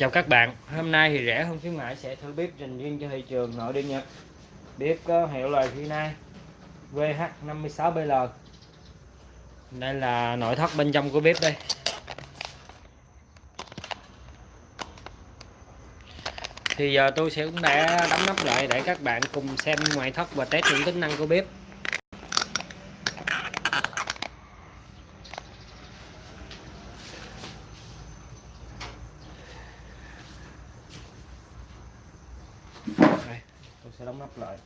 Chào các bạn, hôm nay thì rẻ hơn khuyến mãi sẽ thử bếp dành riêng cho thị trường nội địa Nhật. Bếp có hiệu là Hyundai VH56BL Đây là nội thất bên trong của bếp đây. Thì giờ tôi sẽ cũng đã đóng nắp lại để các bạn cùng xem ngoại thất và test những tính năng của bếp. Sẽ đóng nắp lại.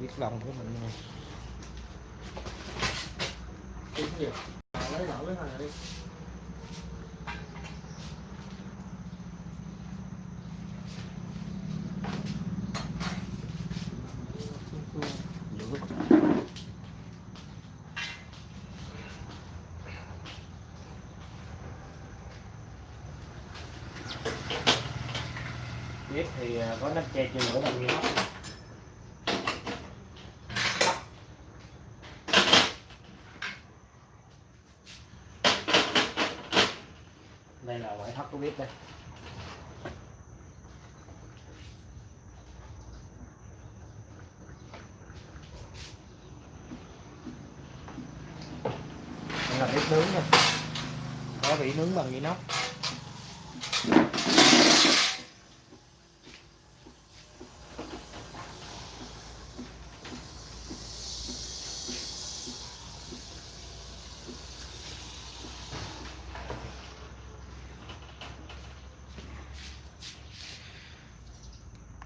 Biết lòng của mình này lấy lẩu cái thằng này đi. Có nắp che chừng lửa bằng inox đây là ngoại thất của bếp đây. Đây là bếp nướng nha. Có vị nướng bằng inox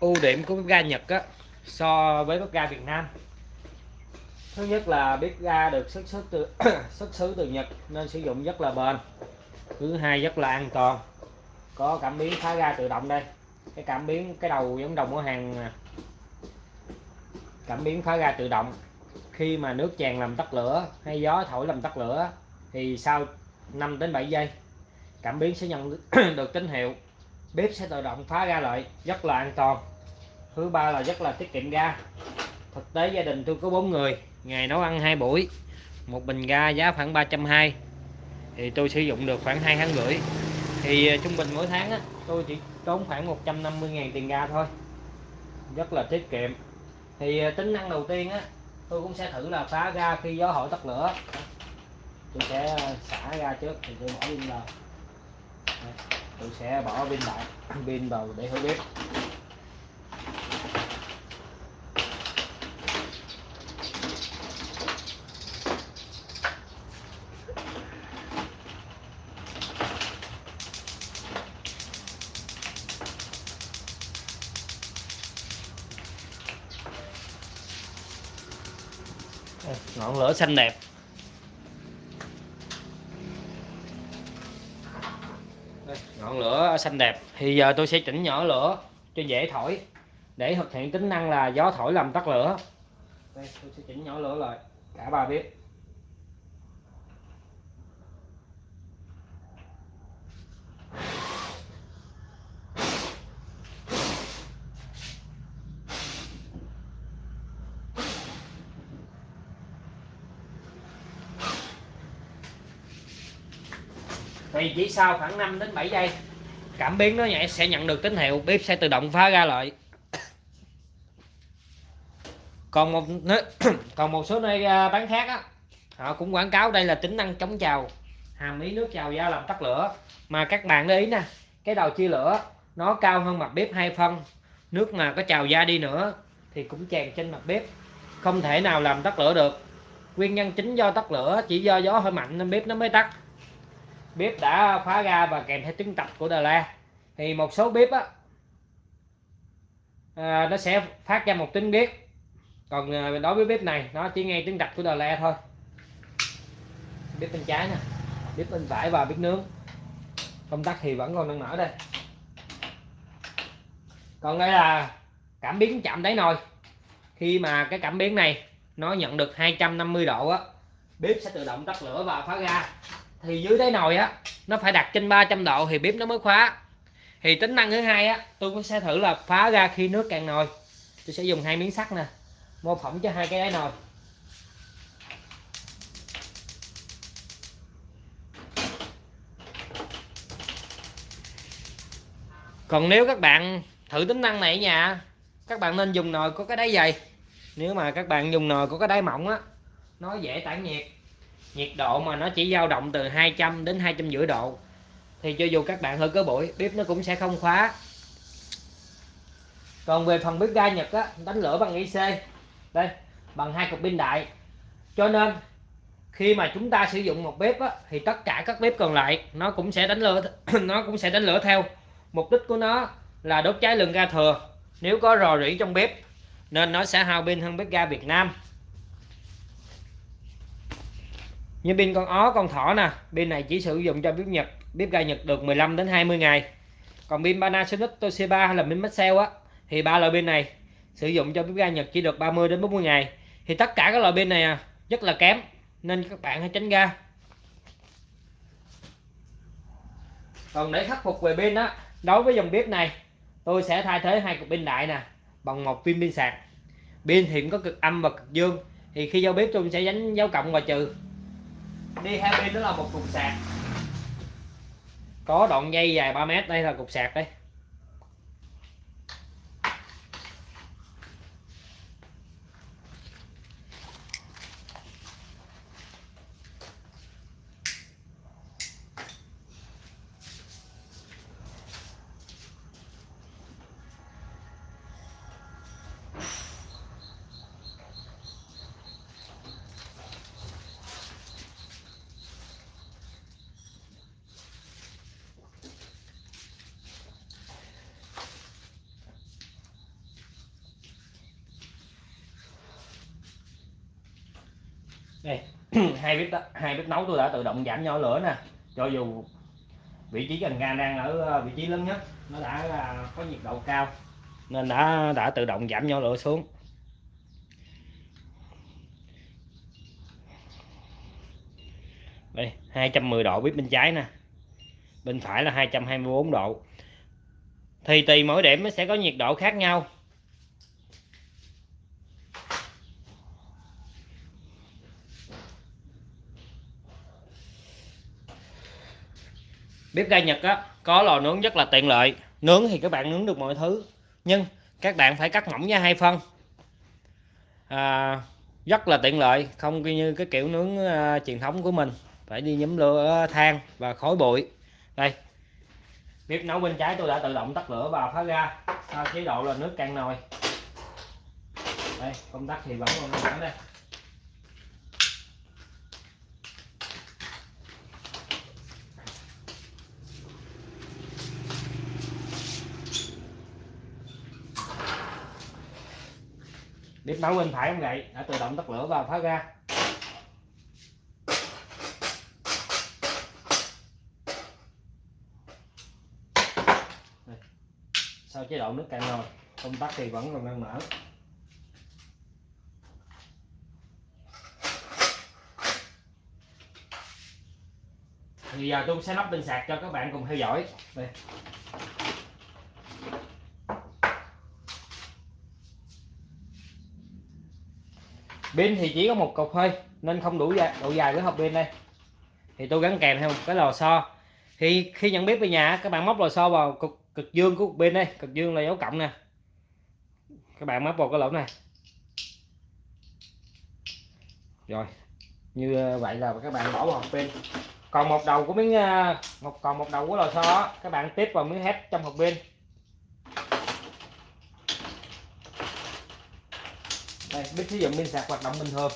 ưu điểm của bếp ga Nhật á, so với bếp ga Việt Nam. Thứ nhất là bếp ga được xuất xứ từ, xuất xứ từ Nhật nên sử dụng rất là bền. Thứ hai rất là an toàn. Có cảm biến phá ga tự động đây. Cái cảm biến, cái đầu giống đồng của hàng cảm biến phá ga tự động. Khi mà nước tràn làm tắt lửa hay gió thổi làm tắt lửa thì sau 5 đến 7 giây, cảm biến sẽ nhận được tín hiệu. Bếp sẽ tự động phá ra lại, rất là an toàn thứ ba là rất là tiết kiệm ga. Thực tế gia đình tôi có bốn người ngày nấu ăn hai buổi một bình ga giá khoảng 320 thì tôi sử dụng được khoảng hai tháng rưỡi. Thì à, trung bình mỗi tháng á, tôi chỉ tốn khoảng 150.000 tiền ga thôi. Rất là tiết kiệm. Thì à, tính năng đầu tiên á tôi cũng sẽ thử là phá ga khi gió hỏi tắt lửa. Tôi sẽ à, xả ga trước thì tôi bỏ pin vào. Tôi sẽ bỏ pin lại pin vào để thử bếp. Ngọn lửa xanh đẹp. Đây, ngọn lửa xanh đẹp. Thì giờ tôi sẽ chỉnh nhỏ lửa cho dễ thổi. Để thực hiện tính năng là gió thổi làm tắt lửa. Đây tôi sẽ chỉnh nhỏ lửa lại. Cả ba bếp thì chỉ sau khoảng 5 đến 7 giây, cảm biến nó nhảy sẽ nhận được tín hiệu, bếp sẽ tự động phá ra lại. Còn một còn một số nơi à, bán khác á, họ cũng quảng cáo đây là tính năng chống trào hàm ý nước trào ra làm tắt lửa. Mà các bạn để ý nè, cái đầu chia lửa, nó cao hơn mặt bếp hai phân, nước mà có trào ra đi nữa thì cũng tràn trên mặt bếp, không thể nào làm tắt lửa được. Nguyên nhân chính do tắt lửa chỉ do gió hơi mạnh nên bếp nó mới tắt bếp đã khóa ga và kèm theo tiếng tập của Đà La thì một số bếp á à, nó sẽ phát ra một tiếng biết còn à, đối với bếp này nó chỉ nghe tiếng đập của Đà La thôi. Bếp bên trái nè bếp bên phải và bếp nướng. Công tắc thì vẫn còn đang mở đây. Còn đây là cảm biến chạm đáy nồi. Khi mà cái cảm biến này nó nhận được 250 độ á bếp sẽ tự động tắt lửa và phá ga thì dưới đáy nồi á, nó phải đặt trên 300 độ thì bếp nó mới khóa. Thì tính năng thứ hai á, tôi cũng sẽ thử là phá ra khi nước cạn nồi. Tôi sẽ dùng hai miếng sắt nè, mô phỏng cho hai cái đáy nồi. Còn nếu các bạn thử tính năng này ở nhà, các bạn nên dùng nồi có cái đáy dày. Nếu mà các bạn dùng nồi có cái đáy mỏng á, nó dễ tản nhiệt nhiệt độ mà nó chỉ dao động từ 200 đến hai trăm rưỡi độ. Thì cho dù các bạn hơi có bụi bếp nó cũng sẽ không khóa. Còn về phần bếp ga Nhật á đánh lửa bằng IC đây bằng hai cục pin đại. Cho nên khi mà chúng ta sử dụng một bếp á, thì tất cả các bếp còn lại nó cũng sẽ đánh lửa nó cũng sẽ đánh lửa theo. Mục đích của nó là đốt cháy lượng ga thừa. Nếu có rò rỉ trong bếp nên nó sẽ hao pin hơn bếp ga Việt Nam. Như pin con ó, con thỏ nè, pin này chỉ sử dụng cho bếp Nhật, bếp ga Nhật được 15 đến 20 ngày. Còn pin Panasonic, Toshiba hay là pin Maxell á, thì ba loại pin này sử dụng cho bếp ga Nhật chỉ được 30 đến 40 ngày. Thì tất cả các loại pin này à, rất là kém, nên các bạn hãy tránh ga còn để khắc phục về pin á, đối với dòng bếp này, tôi sẽ thay thế hai cục pin đại nè, bằng một pin pin sạc. Pin thì cũng có cực âm và cực dương, thì khi giao bếp tôi sẽ đánh dấu cộng và trừ đi hai pin đó là một cục sạc. Có đoạn dây dài 3 mét, đây là cục sạc đây. Đây hai bếp đó, hai bếp nấu tôi đã tự động giảm nhỏ lửa nè. Cho dù vị trí cần ga đang ở ờ, vị trí lớn nhất nó đã là có nhiệt độ cao nên đã đã tự động giảm nhỏ lửa xuống. Đây 210 độ bếp bên trái nè. Bên phải là 224 độ. Thì tùy mỗi điểm nó sẽ có nhiệt độ khác nhau. Bếp ga Nhật á có lò nướng rất là tiện lợi. Nướng thì các bạn nướng được mọi thứ nhưng các bạn phải cắt mỏng ra hai phân. À, rất là tiện lợi không như cái kiểu nướng uh, truyền thống của mình. Phải đi nhấm lửa than và khói bụi. Đây bếp nấu bên trái tôi đã tự động tắt lửa và phá ra sau chế độ là nước cạn nồi. Đây công tắc thì vẫn còn đây. Bếp nấu bên phải không vậy đã tự động tắt lửa và phá ra sau chế độ nước cạn nồi, công tắc thì vẫn còn đang mở. Thì giờ tôi sẽ lắp pin sạc cho các bạn cùng theo dõi. Đây. Pin thì chỉ có một cục thôi nên không đủ dài, độ dài với hộp pin đây. Thì tôi gắn kèm theo một cái lò xo. Thì khi nhận biết về nhà các bạn móc lò xo vào cực, cực dương của pin đây cực dương là dấu cộng nè. Các bạn móc vào cái lỗ này. Rồi như ờ, vậy là các bạn bỏ vào hộp pin. Còn một đầu của miếng ờ, một còn một đầu của lò xo các bạn tiếp vào miếng hết trong hộp pin. Đây biết sử dụng pin sạc hoạt động bình thường.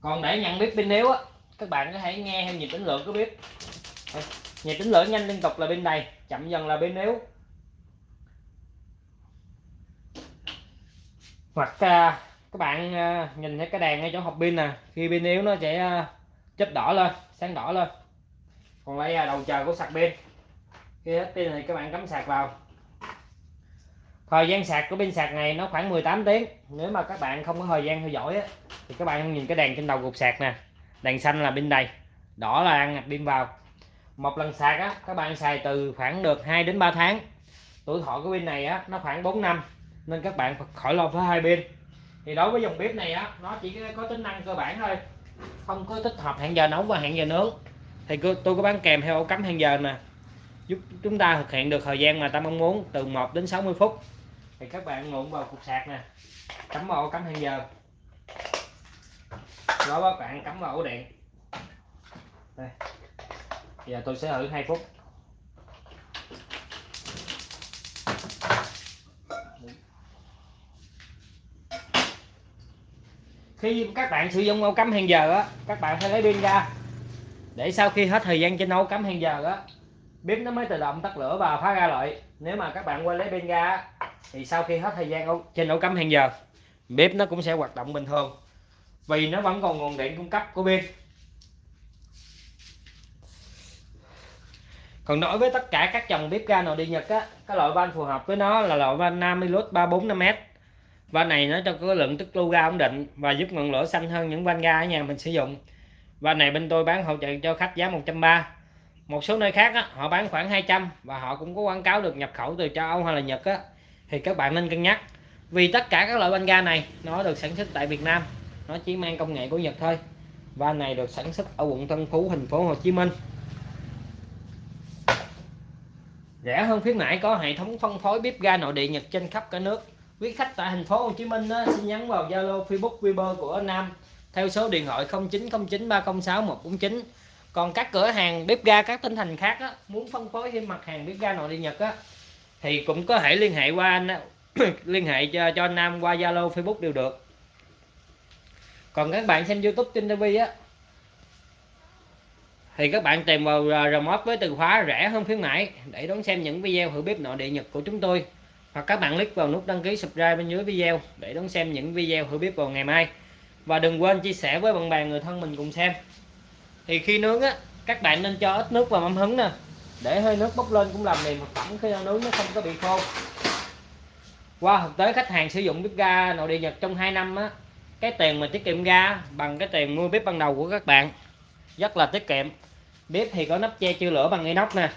Còn để nhận biết pin yếu á các bạn có thể nghe theo nhịp tính lượng của bếp nhịp tính lượng nhanh liên tục là pin đầy chậm dần là pin yếu. Hoặc à, các bạn à, nhìn thấy cái đèn ngay chỗ hộp pin nè khi pin yếu nó sẽ à, chớp đỏ lên sáng đỏ lên. Còn đây là đầu chờ của sạc pin khi hết pin thì các bạn cắm sạc vào. Thời gian sạc của pin sạc này nó khoảng 18 tiếng. Nếu mà các bạn không có thời gian theo dõi á, thì các bạn nhìn cái đèn trên đầu cục sạc nè. Đèn xanh là pin đầy đỏ là ăn pin vào. Một lần sạc á các bạn xài từ khoảng được 2 đến 3 tháng. Tuổi thọ của pin này á nó khoảng 4 năm nên các bạn khỏi lo với hai pin. Thì đối với dòng bếp này á nó chỉ có tính năng cơ bản thôi không có tích hợp hẹn giờ nấu và hẹn giờ nướng. Thì tôi có bán kèm theo ổ cắm hẹn giờ nè giúp chúng ta thực hiện được thời gian mà ta mong muốn, từ 1 đến 60 phút. Thì các bạn ngụm vào cục sạc nè. Cắm vào ổ cắm hẹn giờ. Đó, các bạn cắm vào ổ điện. Đây. Giờ tôi sẽ thử 2 phút. Khi các bạn sử dụng ổ cắm hẹn giờ á, các bạn phải lấy pin ra. Để sau khi hết thời gian trên ổ cắm hẹn giờ á bếp nó mới tự động tắt lửa và phá ra lại nếu mà các bạn quên lấy pin ra thì sau khi hết thời gian trên ổ cắm hẹn giờ, bếp nó cũng sẽ hoạt động bình thường. Vì nó vẫn còn nguồn điện cung cấp của pin. Còn đối với tất cả các dòng bếp ga nội đi Nhật á, cái loại van phù hợp với nó là loại van Namilus 345m van này nó cho có lượng tức lưu ga ổn định và giúp ngọn lửa xanh hơn những van ga ở nhà mình sử dụng. Van này bên tôi bán hỗ trợ cho khách giá 130 một số nơi khác á, họ bán khoảng 200 và họ cũng có quảng cáo được nhập khẩu từ châu Âu hay là Nhật á, thì các bạn nên cân nhắc. Vì tất cả các loại banh ga này nó được sản xuất tại Việt Nam nó chỉ mang công nghệ của Nhật thôi. Và này được sản xuất ở quận Tân Phú thành phố Hồ Chí Minh. Rẻ hơn khuyến mãi có hệ thống phân phối bếp ga nội địa Nhật trên khắp cả nước. Quý khách tại thành phố Hồ Chí Minh á, xin nhắn vào Zalo Facebook Viber của Nam. Theo số điện thoại 0909 306 149 còn các cửa hàng bếp ga các tỉnh thành khác á, muốn phân phối thêm mặt hàng bếp ga nội địa Nhật á, thì cũng có thể liên hệ qua anh liên hệ cho, cho anh Nam qua Zalo Facebook đều được. Còn các bạn xem YouTube trên TV á thì các bạn tìm vào à, remote với từ khóa rẻ hơn khuyến mãi để đón xem những video thử bếp nội địa Nhật của chúng tôi. Hoặc các bạn click vào nút đăng ký subscribe bên dưới video để đón xem những video thử bếp vào ngày mai. Và đừng quên chia sẻ với bạn bè người thân mình cùng xem thì khi nướng á, các bạn nên cho ít nước vào mâm hứng nè. Để hơi nước bốc lên cũng làm mềm thực phẩm khi nướng, nó không có bị khô. Qua thực tế, khách hàng sử dụng bếp ga nội địa nhật trong 2 năm á, cái tiền mà tiết kiệm ga bằng cái tiền mua bếp ban đầu của các bạn, rất là tiết kiệm. Bếp thì có nắp che chưa lửa bằng inox nè.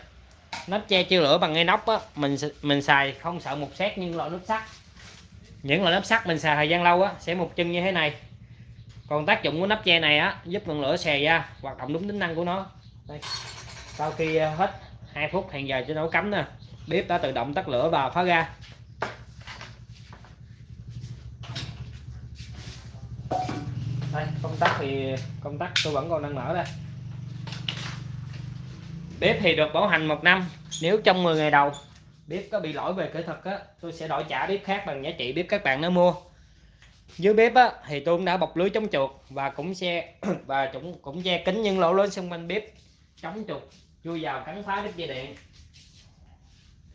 Nắp che chưa lửa bằng inox á, mình mình xài không sợ một xét nhưng loại nắp sắt. Những loại nắp sắt mình xài thời gian lâu á, sẽ một chân như thế này còn tác dụng của nắp che này á, giúp ngọn lửa xè ra hoạt động đúng tính năng của nó. Đây. sau khi à, hết 2 phút hẹn giờ cho nấu cắm nè, bếp đã tự động tắt lửa và phá ra đây, công tắc thì, công tắc tôi vẫn còn đang mở đây. Bếp thì được bảo hành một năm, nếu trong 10 ngày đầu bếp có bị lỗi về kỹ thuật á, tôi sẽ đổi trả bếp khác bằng giá trị bếp các bạn đã mua dưới bếp á, thì tôi cũng đã bọc lưới chống chuột và cũng xe và cũng cũng che kính những lỗ lớn xung quanh bếp chống chuột chui vào cắn phá đứt dây điện.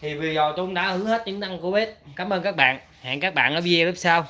Thì video tôi cũng đã hứa hết những năng của bếp. Cảm ơn các bạn. Hẹn các bạn ở video bếp sau.